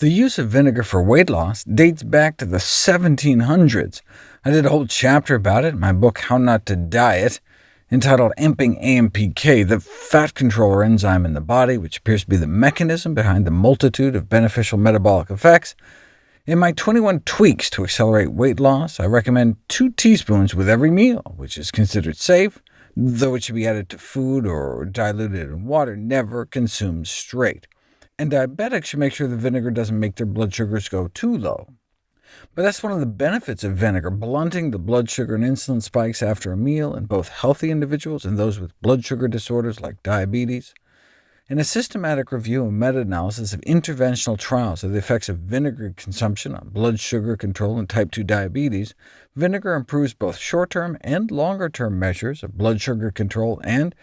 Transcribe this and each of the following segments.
The use of vinegar for weight loss dates back to the 1700s. I did a whole chapter about it in my book How Not to Diet, entitled Amping AMPK, the fat controller enzyme in the body, which appears to be the mechanism behind the multitude of beneficial metabolic effects. In my 21 tweaks to accelerate weight loss, I recommend 2 teaspoons with every meal, which is considered safe, though it should be added to food or diluted in water, never consumed straight and diabetics should make sure the vinegar doesn't make their blood sugars go too low. But that's one of the benefits of vinegar, blunting the blood sugar and insulin spikes after a meal in both healthy individuals and those with blood sugar disorders like diabetes. In a systematic review and meta-analysis of interventional trials of the effects of vinegar consumption on blood sugar control and type 2 diabetes, vinegar improves both short-term and longer-term measures of blood sugar control and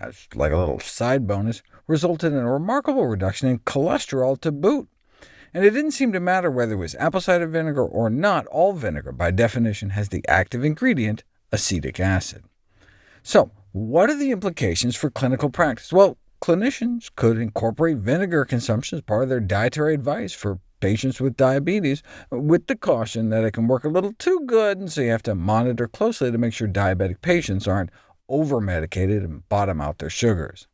as like a little side bonus, resulted in a remarkable reduction in cholesterol to boot. And it didn't seem to matter whether it was apple cider vinegar or not, all vinegar, by definition, has the active ingredient, acetic acid. So, what are the implications for clinical practice? Well, clinicians could incorporate vinegar consumption as part of their dietary advice for patients with diabetes, with the caution that it can work a little too good, and so you have to monitor closely to make sure diabetic patients aren't over-medicated and bottom out their sugars.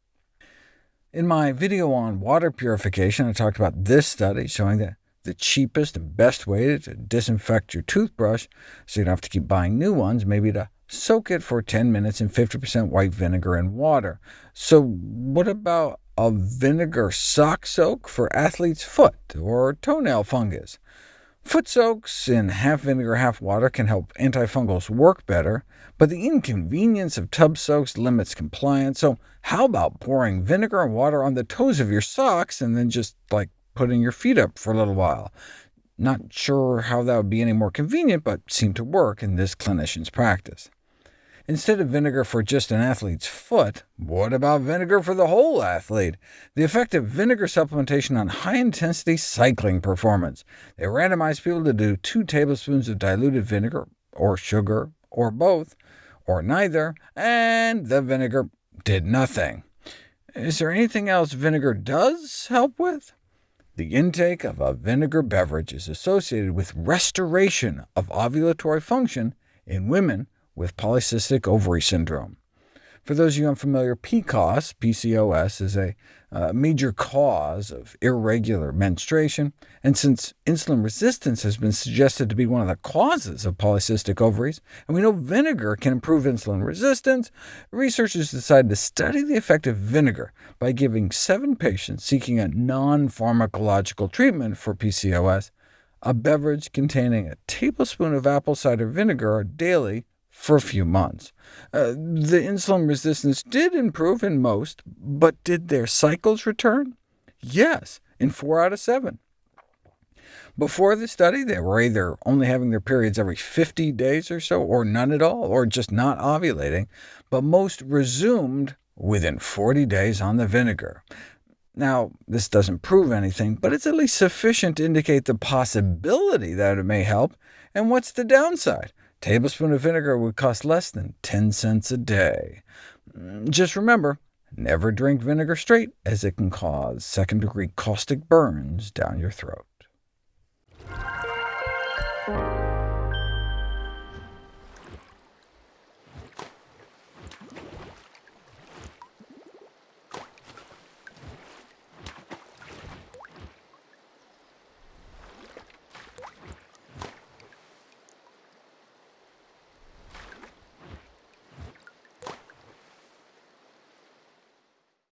In my video on water purification, I talked about this study showing that the cheapest and best way to disinfect your toothbrush, so you don't have to keep buying new ones, maybe to soak it for 10 minutes in 50% white vinegar and water. So what about a vinegar sock soak for athlete's foot or toenail fungus? Foot soaks in half vinegar, half water can help antifungals work better, but the inconvenience of tub soaks limits compliance, so how about pouring vinegar and water on the toes of your socks and then just like putting your feet up for a little while? Not sure how that would be any more convenient, but seemed to work in this clinician's practice. Instead of vinegar for just an athlete's foot, what about vinegar for the whole athlete? The effect of vinegar supplementation on high-intensity cycling performance. They randomized people to do 2 tablespoons of diluted vinegar, or sugar, or both, or neither, and the vinegar did nothing. Is there anything else vinegar does help with? The intake of a vinegar beverage is associated with restoration of ovulatory function in women with polycystic ovary syndrome. For those of you unfamiliar, PCOS, PCOS is a uh, major cause of irregular menstruation, and since insulin resistance has been suggested to be one of the causes of polycystic ovaries, and we know vinegar can improve insulin resistance, researchers decided to study the effect of vinegar by giving seven patients seeking a non-pharmacological treatment for PCOS a beverage containing a tablespoon of apple cider vinegar daily for a few months. Uh, the insulin resistance did improve in most, but did their cycles return? Yes, in 4 out of 7. Before the study, they were either only having their periods every 50 days or so, or none at all, or just not ovulating, but most resumed within 40 days on the vinegar. Now, this doesn't prove anything, but it's at least sufficient to indicate the possibility that it may help. And what's the downside? tablespoon of vinegar would cost less than 10 cents a day. Mm, just remember, never drink vinegar straight, as it can cause second-degree caustic burns down your throat.